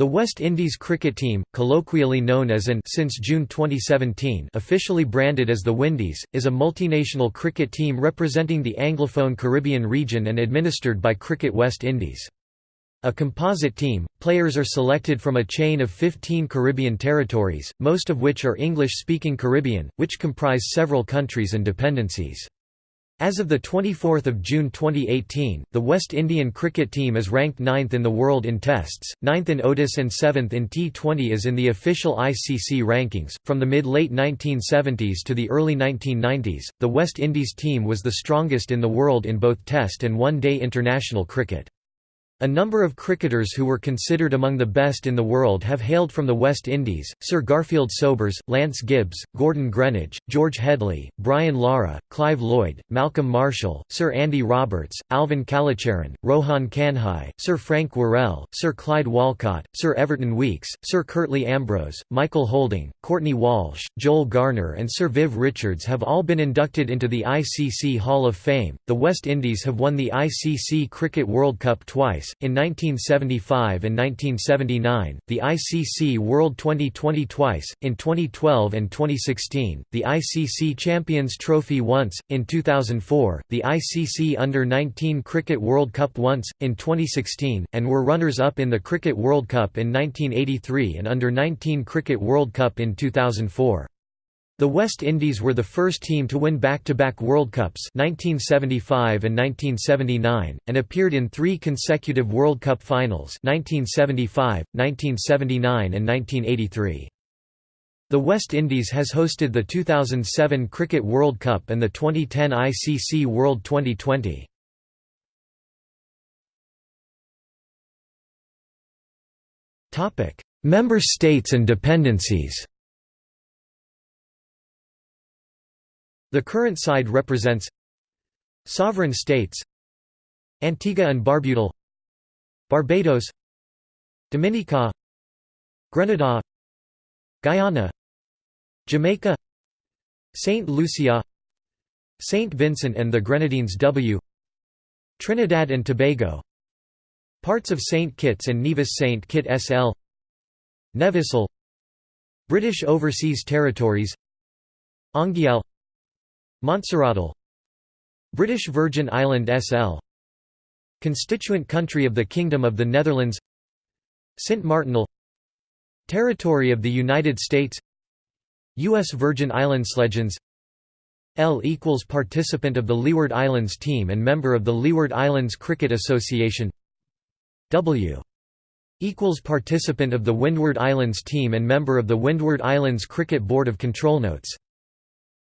The West Indies cricket team, colloquially known as an since June 2017 officially branded as the Windies, is a multinational cricket team representing the Anglophone Caribbean region and administered by Cricket West Indies. A composite team, players are selected from a chain of 15 Caribbean territories, most of which are English-speaking Caribbean, which comprise several countries and dependencies. As of 24 June 2018, the West Indian cricket team is ranked 9th in the world in tests, 9th in ODIs and 7th in T20 as in the official ICC rankings. From the mid-late 1970s to the early 1990s, the West Indies team was the strongest in the world in both test and one-day international cricket. A number of cricketers who were considered among the best in the world have hailed from the West Indies, Sir Garfield Sobers, Lance Gibbs, Gordon Greenidge, George Headley, Brian Lara, Clive Lloyd, Malcolm Marshall, Sir Andy Roberts, Alvin Kallicharran, Rohan Kanhai, Sir Frank Worrell, Sir Clyde Walcott, Sir Everton Weekes, Sir Curtly Ambrose, Michael Holding, Courtney Walsh, Joel Garner and Sir Viv Richards have all been inducted into the ICC Hall of Fame. The West Indies have won the ICC Cricket World Cup twice, in 1975 and 1979, the ICC World 2020 twice, in 2012 and 2016, the ICC Champions Trophy once, in 2004, the ICC Under-19 Cricket World Cup once, in 2016, and were runners-up in the Cricket World Cup in 1983 and Under-19 Cricket World Cup in 2004. The West Indies were the first team to win back-to-back World Cups 1975 and 1979, and appeared in three consecutive World Cup finals 1975, 1979 and 1983. The West Indies has hosted the 2007 Cricket World Cup and the 2010 ICC World 2020. Member states and dependencies The current side represents Sovereign states Antigua and Barbuda Barbados Dominica Grenada Guyana Jamaica St. Lucia St. Vincent and the Grenadines W Trinidad and Tobago Parts of St. Kitts and Nevis St. Kitts SL Nevisle British Overseas Territories Anguille Montserratle British Virgin Island SL Constituent country of the Kingdom of the Netherlands. Sint Maartenele Territory of the United States. U.S. Virgin Islands Legends. L equals participant of the Leeward Islands team and member of the Leeward Islands Cricket Association. W equals participant of the Windward Islands team and member of the Windward Islands Cricket Board of Control Notes.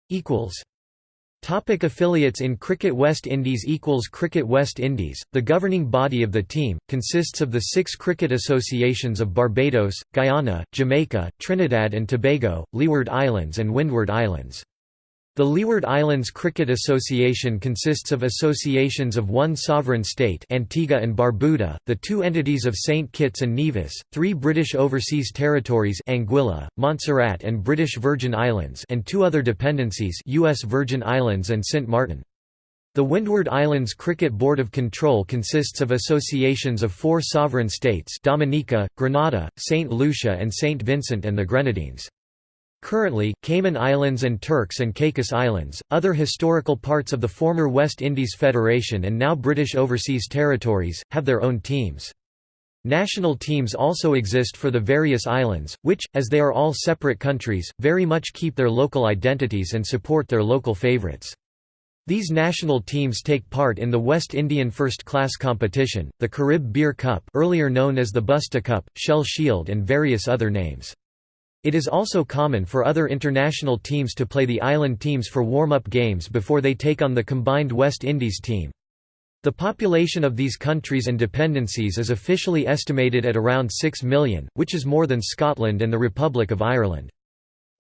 Equals Topic affiliates in Cricket West Indies equals Cricket West Indies, the governing body of the team, consists of the six cricket associations of Barbados, Guyana, Jamaica, Trinidad and Tobago, Leeward Islands and Windward Islands. The Leeward Islands Cricket Association consists of associations of one sovereign state Antigua and Barbuda, the two entities of St. Kitts and Nevis, three British Overseas Territories Anguilla, Montserrat and British Virgin Islands and two other dependencies US Virgin Islands and St. Martin. The Windward Islands Cricket Board of Control consists of associations of four sovereign states Dominica, Grenada, St. Lucia and St. Vincent and the Grenadines. Currently, Cayman Islands and Turks and Caicos Islands, other historical parts of the former West Indies Federation and now British Overseas Territories, have their own teams. National teams also exist for the various islands, which, as they are all separate countries, very much keep their local identities and support their local favourites. These national teams take part in the West Indian First Class competition, the Carib Beer Cup earlier known as the Busta Cup, Shell Shield and various other names. It is also common for other international teams to play the island teams for warm-up games before they take on the combined West Indies team. The population of these countries and dependencies is officially estimated at around 6 million, which is more than Scotland and the Republic of Ireland.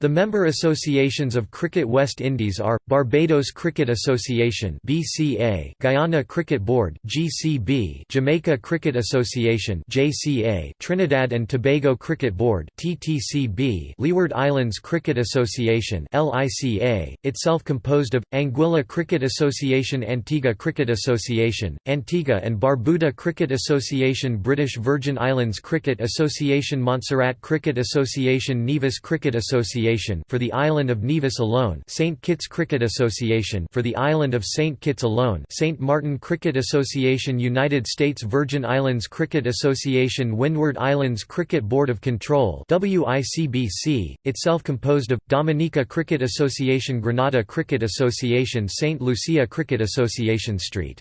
The member associations of Cricket West Indies are, Barbados Cricket Association BCA, Guyana Cricket Board GCB, Jamaica Cricket Association JCA, Trinidad and Tobago Cricket Board TTCB, Leeward Islands Cricket Association LICA, itself composed of, Anguilla Cricket Association Antigua Cricket Association, Antigua and Barbuda Cricket Association British Virgin Islands Cricket Association Montserrat Cricket Association Nevis Cricket Association for the island of Nevis alone St Kitts Cricket Association for the island of St Kitts alone St Martin Cricket Association United States Virgin Islands Cricket Association Windward Islands Cricket Board of Control WICBC itself composed of Dominica Cricket Association Grenada Cricket Association St Lucia Cricket Association St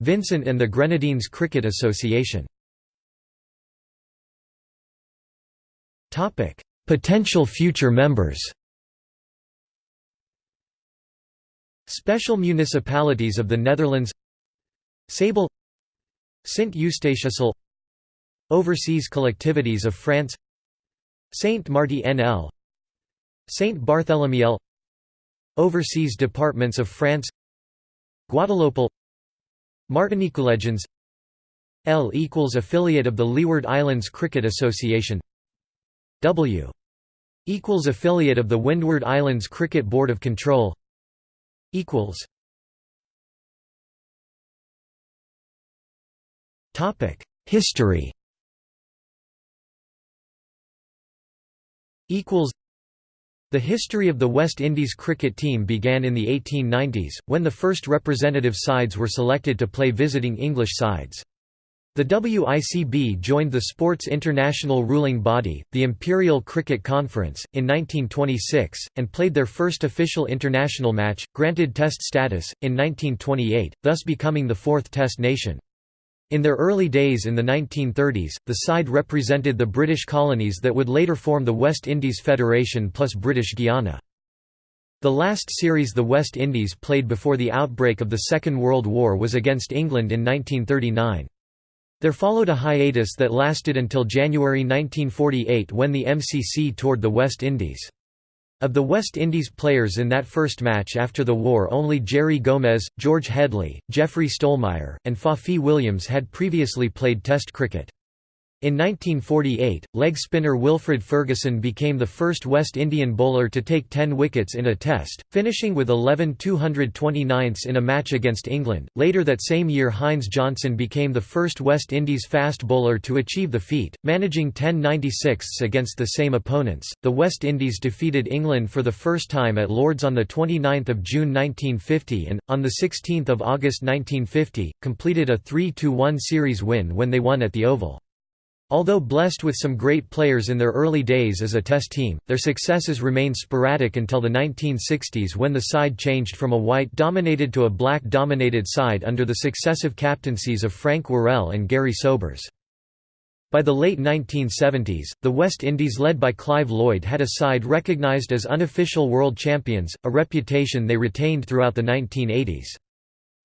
Vincent and the Grenadines Cricket Association. Topic Potential future members. Special municipalities of the Netherlands. Sable. Sint Eustatiusel Overseas collectivities of France. Saint Marty NL Saint Barthélemy Overseas departments of France. Guadeloupe. Martinique Legends. L equals affiliate of the Leeward Islands Cricket Association. W equals affiliate of the Windward Islands Cricket Board of Control equals Topic History equals the history of the West Indies cricket team began in the 1890s, when the first representative sides were selected to play visiting English sides. The WICB joined the Sports International ruling body, the Imperial Cricket Conference, in 1926, and played their first official international match, granted Test status, in 1928, thus becoming the fourth Test nation. In their early days in the 1930s, the side represented the British colonies that would later form the West Indies Federation plus British Guiana. The last series the West Indies played before the outbreak of the Second World War was against England in 1939. There followed a hiatus that lasted until January 1948 when the MCC toured the West Indies. Of the West Indies players in that first match after the war only Gerry Gomez, George Headley, Jeffrey Stollmeyer, and Foffie Williams had previously played Test cricket. In 1948, leg spinner Wilfred Ferguson became the first West Indian bowler to take 10 wickets in a test, finishing with 11 229ths in a match against England. Later that same year Hines Johnson became the first West Indies fast bowler to achieve the feat, managing 10 96ths against the same opponents. The West Indies defeated England for the first time at Lords on the 29th of June 1950 and on the 16th of August 1950 completed a 3-1 series win when they won at the Oval. Although blessed with some great players in their early days as a test team, their successes remained sporadic until the 1960s when the side changed from a white-dominated to a black-dominated side under the successive captaincies of Frank Worrell and Gary Sobers. By the late 1970s, the West Indies led by Clive Lloyd had a side recognised as unofficial world champions, a reputation they retained throughout the 1980s.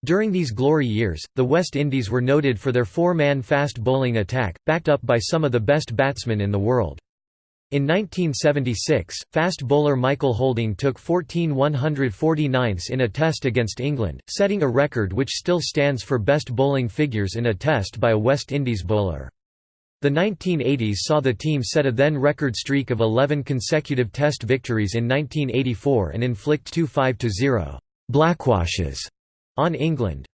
During these glory years, the West Indies were noted for their four-man fast bowling attack, backed up by some of the best batsmen in the world. In 1976, fast bowler Michael Holding took 14 149ths in a test against England, setting a record which still stands for best bowling figures in a test by a West Indies bowler. The 1980s saw the team set a then record streak of 11 consecutive test victories in 1984 and inflict two 5–0 blackwashes on England.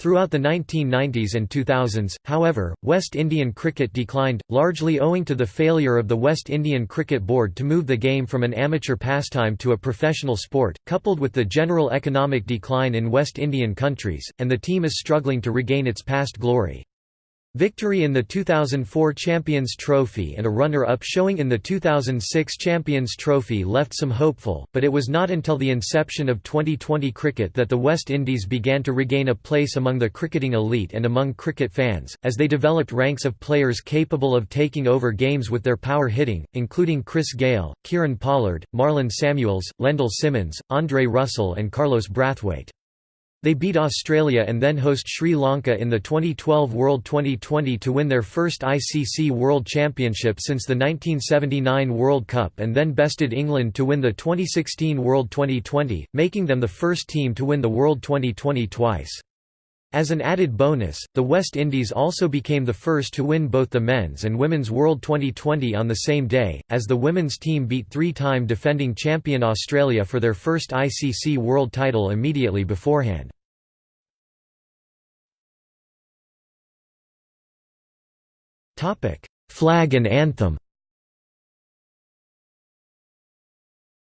Throughout the 1990s and 2000s, however, West Indian cricket declined, largely owing to the failure of the West Indian Cricket Board to move the game from an amateur pastime to a professional sport, coupled with the general economic decline in West Indian countries, and the team is struggling to regain its past glory. Victory in the 2004 Champions Trophy and a runner-up showing in the 2006 Champions Trophy left some hopeful, but it was not until the inception of 2020 cricket that the West Indies began to regain a place among the cricketing elite and among cricket fans, as they developed ranks of players capable of taking over games with their power hitting, including Chris Gayle, Kieron Pollard, Marlon Samuels, Lendl Simmons, Andre Russell and Carlos Brathwaite. They beat Australia and then host Sri Lanka in the 2012 World Twenty20 to win their first ICC World Championship since the 1979 World Cup and then bested England to win the 2016 World Twenty20, making them the first team to win the World Twenty20 twice. As an added bonus, the West Indies also became the first to win both the men's and women's World Twenty20 on the same day, as the women's team beat three-time defending champion Australia for their first ICC World title immediately beforehand. Flag and anthem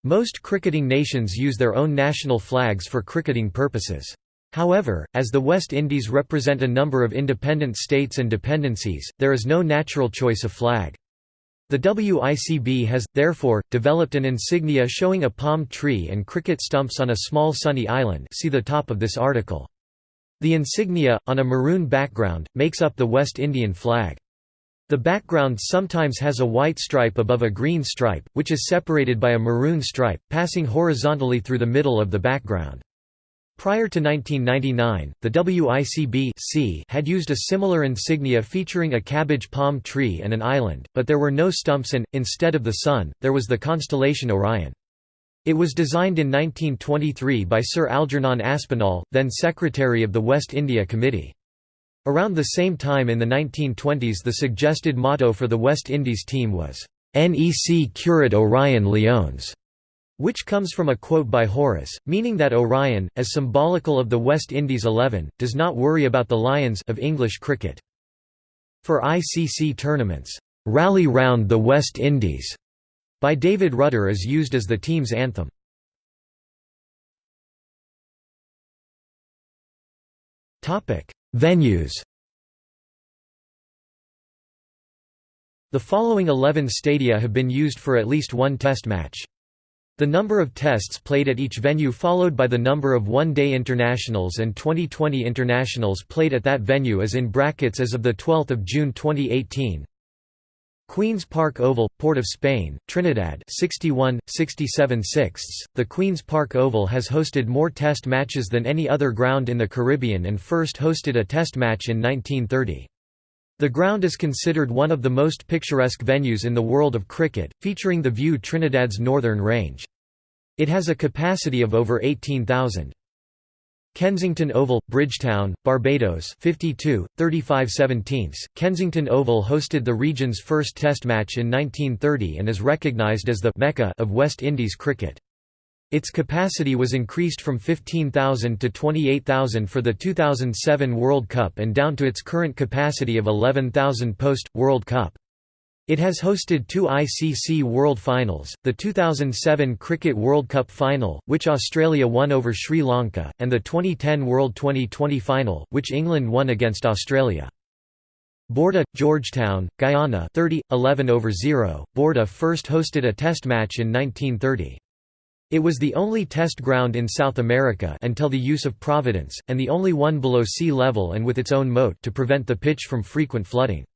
Most cricketing nations use their own national flags for cricketing purposes. However, as the West Indies represent a number of independent states and dependencies, there is no natural choice of flag. The WICB has, therefore, developed an insignia showing a palm tree and cricket stumps on a small sunny island see the top of this article. The insignia, on a maroon background, makes up the West Indian flag. The background sometimes has a white stripe above a green stripe, which is separated by a maroon stripe, passing horizontally through the middle of the background. Prior to 1999, the WICB had used a similar insignia featuring a cabbage palm tree and an island, but there were no stumps and, instead of the Sun, there was the constellation Orion. It was designed in 1923 by Sir Algernon Aspinall, then Secretary of the West India Committee. Around the same time in the 1920s the suggested motto for the West Indies team was, "'Nec curat Orion Leones' which comes from a quote by Horace, meaning that Orion, as symbolical of the West Indies eleven, does not worry about the Lions of English cricket. For ICC tournaments, "'Rally Round the West Indies' by David Rudder is used as the team's anthem. Venues The following 11 stadia have been used for at least one test match. The number of tests played at each venue followed by the number of one-day internationals and 2020 internationals played at that venue is in brackets as of 12 June 2018. Queen's Park Oval, Port of Spain, Trinidad 61, 67 sixths. The Queen's Park Oval has hosted more test matches than any other ground in the Caribbean and first hosted a test match in 1930. The ground is considered one of the most picturesque venues in the world of cricket, featuring the view Trinidad's northern range. It has a capacity of over 18,000. Kensington Oval, Bridgetown, Barbados 52, 35 17 Kensington Oval hosted the region's first Test match in 1930 and is recognised as the «Mecca» of West Indies cricket. Its capacity was increased from 15,000 to 28,000 for the 2007 World Cup and down to its current capacity of 11,000 post-World Cup. It has hosted two ICC World Finals, the 2007 Cricket World Cup Final, which Australia won over Sri Lanka, and the 2010 World Twenty20 Final, which England won against Australia. Bourda, Georgetown, Guyana 30, 11 over 0. Bourda first hosted a test match in 1930. It was the only test ground in South America until the use of Providence, and the only one below sea level and with its own moat to prevent the pitch from frequent flooding.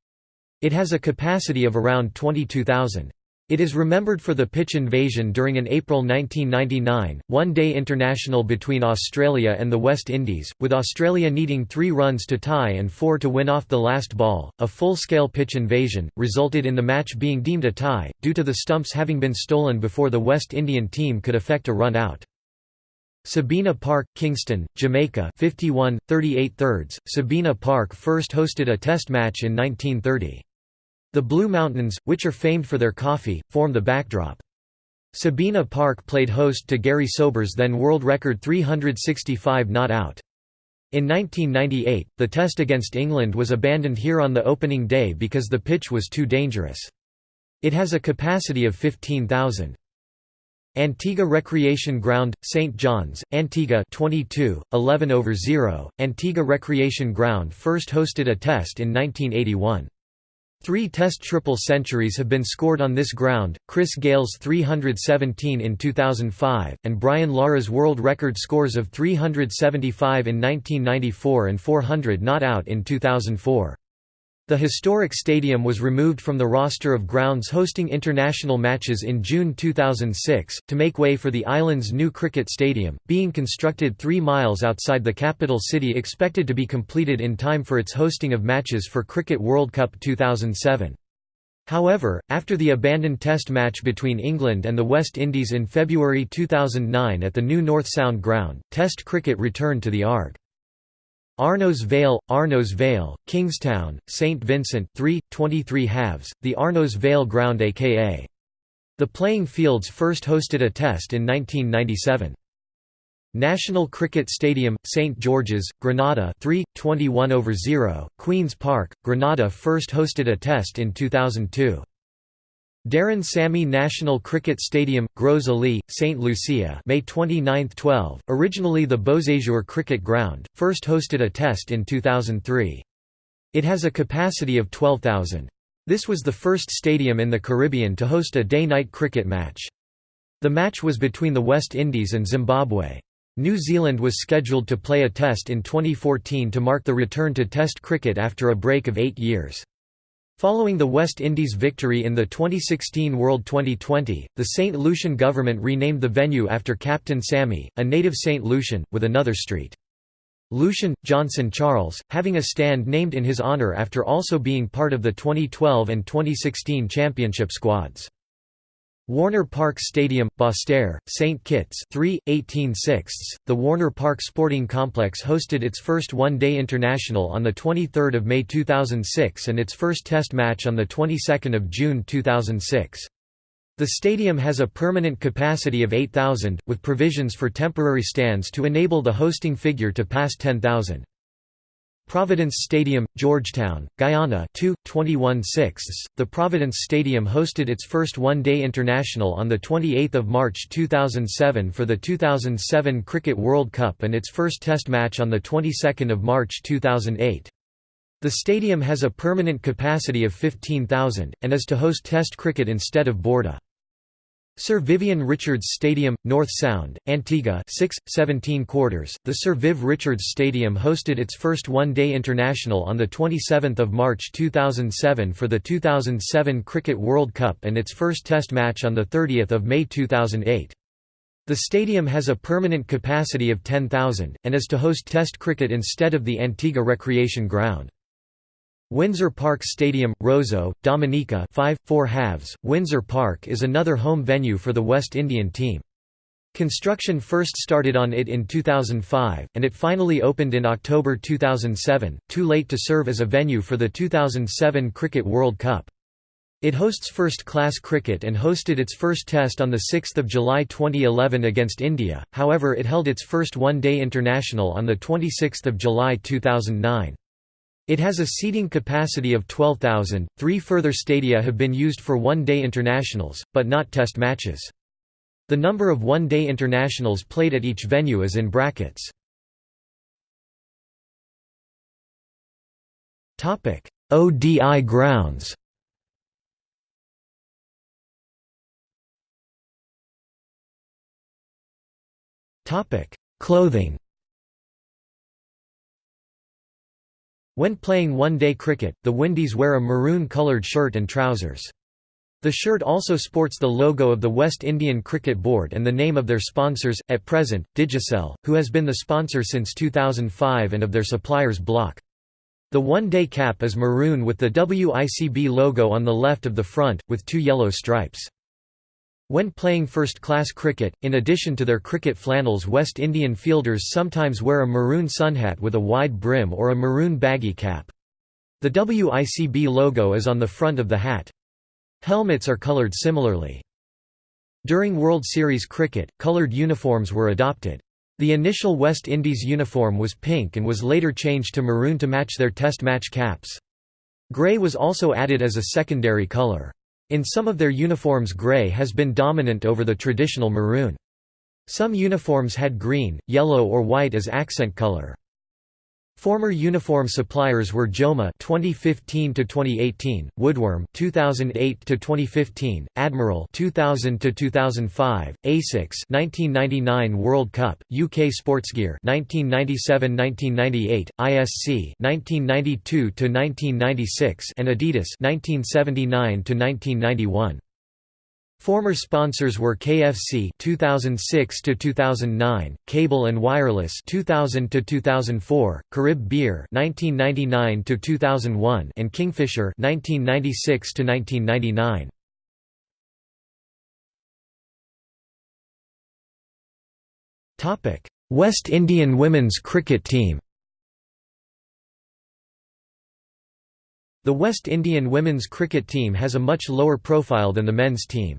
It has a capacity of around 22,000. It is remembered for the pitch invasion during an April 1999, one-day international between Australia and the West Indies, with Australia needing three runs to tie and four to win off the last ball. A full-scale pitch invasion, resulted in the match being deemed a tie, due to the stumps having been stolen before the West Indian team could effect a run out. Sabina Park, Kingston, Jamaica 51, 38 thirds. Sabina Park first hosted a test match in 1930. The Blue Mountains, which are famed for their coffee, form the backdrop. Sabina Park played host to Gary Sobers' then world record 365 not out. In 1998, the test against England was abandoned here on the opening day because the pitch was too dangerous. It has a capacity of 15,000. Antigua Recreation Ground, St. John's, Antigua 22, 11 over 0. Antigua Recreation Ground first hosted a test in 1981. Three Test triple centuries have been scored on this ground, Chris Gayle's 317 in 2005, and Brian Lara's world record scores of 375 in 1994 and 400 not out in 2004. The historic stadium was removed from the roster of grounds hosting international matches in June 2006, to make way for the island's new cricket stadium, being constructed three miles outside the capital city expected to be completed in time for its hosting of matches for Cricket World Cup 2007. However, after the abandoned test match between England and the West Indies in February 2009 at the new North Sound ground, test cricket returned to the ARG. Arnos Vale, Arnos Vale, Kingstown, St Vincent 3, 23 halves, the Arnos Vale ground aka. The playing fields first hosted a test in 1997. National Cricket Stadium, St George's, Grenada 3, 21 over 0, Queen's Park, Grenada first hosted a test in 2002. Darren Sammy National Cricket Stadium, Gros Islet, St. Lucia May 29, 12, originally the Beauséjour Cricket Ground, first hosted a test in 2003. It has a capacity of 12,000. This was the first stadium in the Caribbean to host a day-night cricket match. The match was between the West Indies and Zimbabwe. New Zealand was scheduled to play a test in 2014 to mark the return to Test cricket after a break of eight years. Following the West Indies' victory in the 2016 World Twenty20, the St. Lucian government renamed the venue after Captain Sammy, a native St. Lucian, with another street. Lucian, Johnson Charles, having a stand named in his honour after also being part of the 2012 and 2016 championship squads. Warner Park Stadium, Basseterre, St Kitts 3, 18 The Warner Park Sporting Complex hosted its first one-day international on 23 May 2006 and its first test match on of June 2006. The stadium has a permanent capacity of 8,000, with provisions for temporary stands to enable the hosting figure to pass 10,000. Providence Stadium, Georgetown, Guyana 2, 21 The Providence Stadium hosted its first one-day international on 28 March 2007 for the 2007 Cricket World Cup and its first test match on of March 2008. The stadium has a permanent capacity of 15,000, and is to host Test cricket instead of Bourda. Sir Vivian Richards Stadium, North Sound, Antigua 6, 17 quarters. The Sir Viv Richards Stadium hosted its first one-day international on 27 March 2007 for the 2007 Cricket World Cup and its first Test match on 30 May 2008. The stadium has a permanent capacity of 10,000, and is to host Test cricket instead of the Antigua Recreation Ground. Windsor Park Stadium, Roseau, Dominica 5, 4 halves. Windsor Park is another home venue for the West Indian team. Construction first started on it in 2005, and it finally opened in October 2007, too late to serve as a venue for the 2007 Cricket World Cup. It hosts first-class cricket and hosted its first test on 6 July 2011 against India, however it held its first one-day international on 26 July 2009. It has a seating capacity of 12,000. Three further stadia have been used for one day internationals, but not test matches. The number of one day internationals played at each venue is in brackets. ODI grounds Clothing When playing one-day cricket, the Windies wear a maroon-coloured shirt and trousers. The shirt also sports the logo of the West Indian Cricket Board and the name of their sponsors, at present, Digicel, who has been the sponsor since 2005 and of their suppliers Block. The one-day cap is maroon with the WICB logo on the left of the front, with two yellow stripes. When playing first-class cricket, in addition to their cricket flannels West Indian fielders sometimes wear a maroon sunhat with a wide brim or a maroon baggy cap. The WICB logo is on the front of the hat. Helmets are coloured similarly. During World Series cricket, coloured uniforms were adopted. The initial West Indies uniform was pink and was later changed to maroon to match their test match caps. Grey was also added as a secondary colour. In some of their uniforms grey has been dominant over the traditional maroon. Some uniforms had green, yellow or white as accent color. Former uniform suppliers were Joma 2015 to 2018, Woodworm 2008 to 2015, Admiral 2000 to 2005, Asics 1999 World Cup, UK Sportsgear 1997-1998, ISC 1992 to 1996 and Adidas 1979 to 1991. Former sponsors were KFC 2006 to 2009, Cable and Wireless 2000 to 2004, Carib Beer 1999 to 2001 and Kingfisher 1996 to 1999. Topic: West Indian women's cricket team. The West Indian women's cricket team has a much lower profile than the men's team.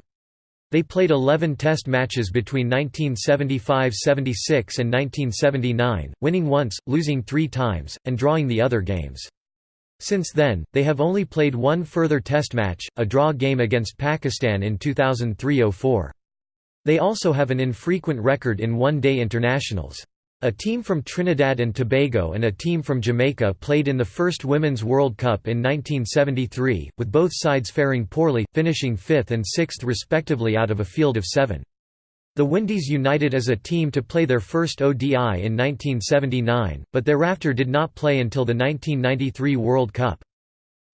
They played 11 test matches between 1975–76 and 1979, winning once, losing three times, and drawing the other games. Since then, they have only played one further test match, a draw game against Pakistan in 2003–04. They also have an infrequent record in one-day internationals. A team from Trinidad and Tobago and a team from Jamaica played in the first Women's World Cup in 1973, with both sides faring poorly, finishing fifth and sixth respectively out of a field of seven. The Windies united as a team to play their first ODI in 1979, but thereafter did not play until the 1993 World Cup.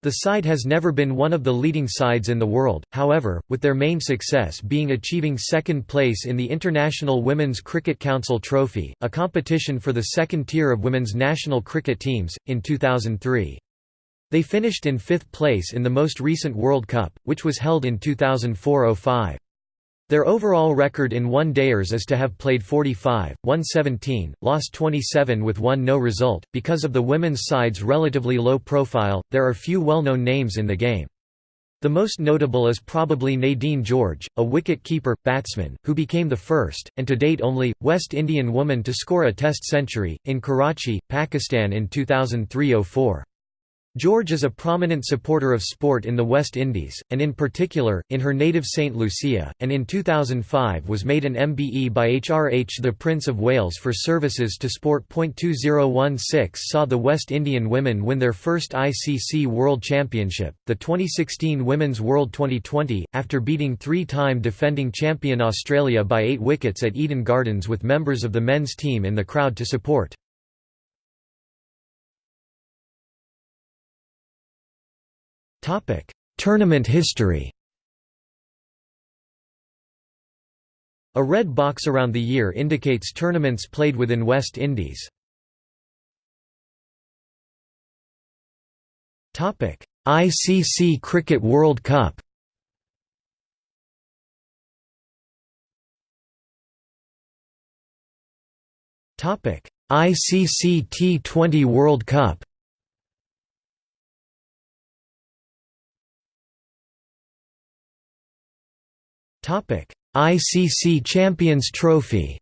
The side has never been one of the leading sides in the world, however, with their main success being achieving second place in the International Women's Cricket Council Trophy, a competition for the second tier of women's national cricket teams, in 2003. They finished in fifth place in the most recent World Cup, which was held in 2004–05. Their overall record in one-dayers is to have played 45, won 17, lost 27 with one no result. Because of the women's side's relatively low profile, there are few well-known names in the game. The most notable is probably Nadine George, a wicket-keeper, batsman, who became the first, and to date only, West Indian woman to score a Test century, in Karachi, Pakistan in 2003–04. George is a prominent supporter of sport in the West Indies, and in particular, in her native St. Lucia, and in 2005 was made an MBE by HRH the Prince of Wales for services to sport. 2016 saw the West Indian women win their first ICC World Championship, the 2016 Women's World 2020, after beating three-time defending champion Australia by eight wickets at Eden Gardens with members of the men's team in the crowd to support. Tournament history. A red box around the year indicates tournaments played within West Indies. ICC Cricket World Cup. ICC T20 World Cup. ICC Champions Trophy.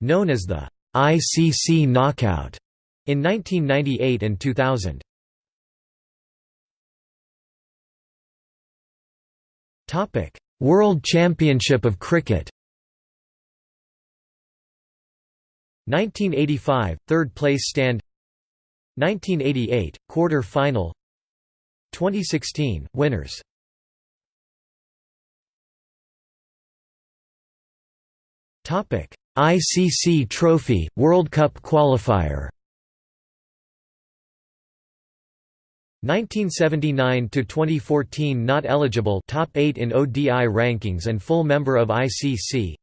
Known as the ICC Knockout in 1998 and 2000. Topic: World Championship of Cricket. 1985 third place stand 1988 quarter final 2016 winners ICC Trophy World Cup qualifier. 1979 to 2014 not eligible. Top 8 in ODI rankings and full member of ICC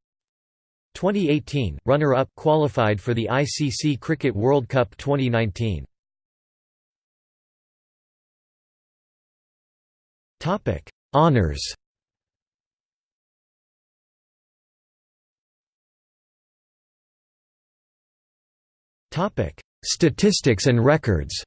2018 runner up qualified for the ICC Cricket World Cup 2019 Topic: Honors. Statistics and records.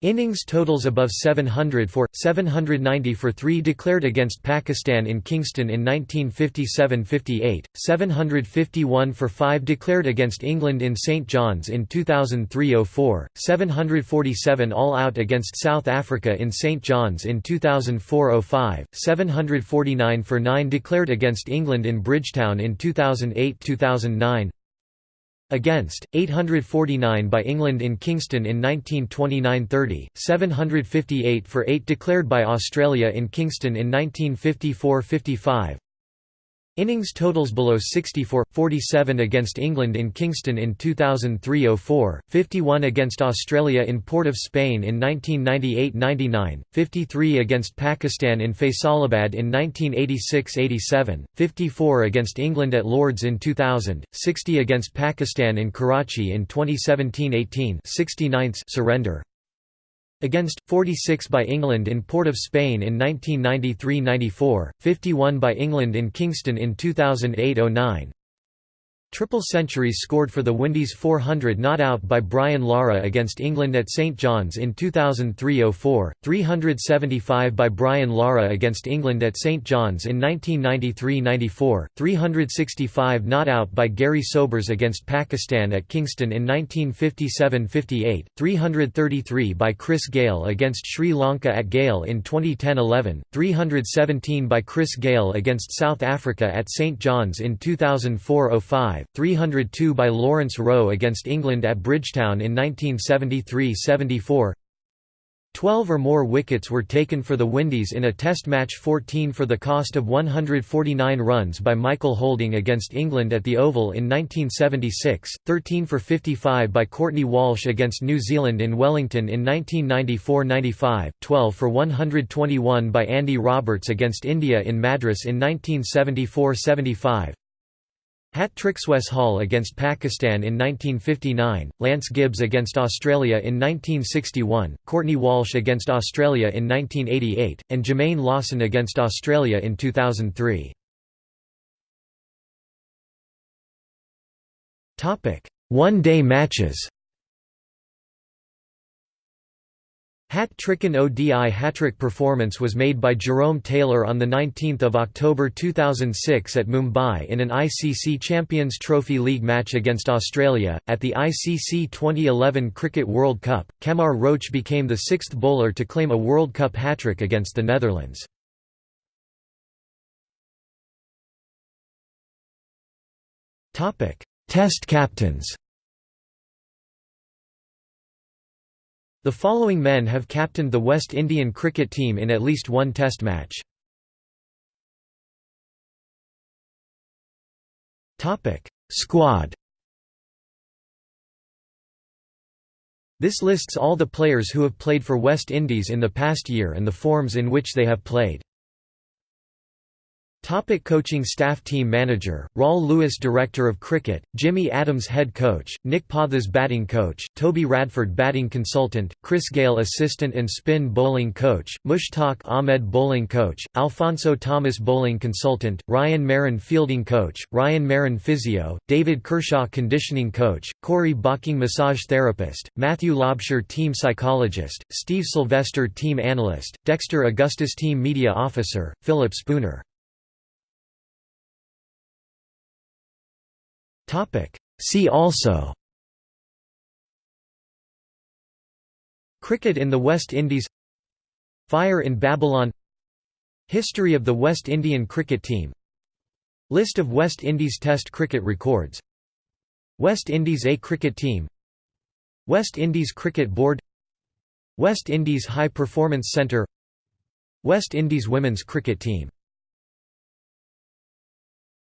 Innings totals above 700 for, 790 for 3 declared against Pakistan in Kingston in 1957–58, 751 for 5 declared against England in St John's in 2003–04, 747 all-out against South Africa in St John's in 2004–05, 749 for 9 declared against England in Bridgetown in 2008–2009, Against, 849 by England in Kingston in 1929–30, 758 for 8 declared by Australia in Kingston in 1954–55, Innings totals below 64, 47 against England in Kingston in 2003–04, 51 against Australia in Port of Spain in 1998–99, 53 against Pakistan in Faisalabad in 1986–87, 54 against England at Lords in 2000, 60 against Pakistan in Karachi in 2017–18 69 surrender Against, 46 by England in Port of Spain in 1993–94, 51 by England in Kingston in 2008–09, Triple centuries scored for the Windies 400 not out by Brian Lara against England at St John's in 2003–04, 375 by Brian Lara against England at St John's in 1993–94, 365 not out by Gary Sobers against Pakistan at Kingston in 1957–58, 333 by Chris Gayle against Sri Lanka at Galle in 2010–11, 317 by Chris Gayle against South Africa at St John's in 2004–05, 302 by Lawrence Rowe against England at Bridgetown in 1973–74 Twelve or more wickets were taken for the Windies in a Test match 14 for the cost of 149 runs by Michael Holding against England at the Oval in 1976, 13 for 55 by Courtney Walsh against New Zealand in Wellington in 1994–95, 12 for 121 by Andy Roberts against India in Madras in 1974–75, Hat-tricks Wes Hall against Pakistan in 1959, Lance Gibbs against Australia in 1961, Courtney Walsh against Australia in 1988, and Jermaine Lawson against Australia in 2003. One-day matches Hat-trick and ODI hat-trick performance was made by Jerome Taylor on 19 October 2006 at Mumbai in an ICC Champions Trophy League match against Australia. At the ICC 2011 Cricket World Cup, Kemar Roach became the sixth bowler to claim a World Cup hat-trick against the Netherlands. Test captains The following men have captained the West Indian cricket team in at least one Test match. Squad This lists all the players who have played for West Indies in the past year and the forms in which they have played. Topic coaching staff Team manager, Rawl Lewis Director of Cricket, Jimmy Adams Head Coach, Nick Pothas Batting Coach, Toby Radford Batting Consultant, Chris Gale Assistant and Spin Bowling Coach, Mushtaq Ahmed Bowling Coach, Alfonso Thomas Bowling Consultant, Ryan Marin Fielding Coach, Ryan Marin Physio, David Kershaw Conditioning Coach, Corey Bocking Massage Therapist, Matthew Lobsher Team Psychologist, Steve Sylvester Team Analyst, Dexter Augustus Team Media Officer, Philip Spooner Topic. See also. Cricket in the West Indies. Fire in Babylon. History of the West Indian cricket team. List of West Indies Test cricket records. West Indies A cricket team. West Indies Cricket Board. West Indies High Performance Centre West Indies women's cricket team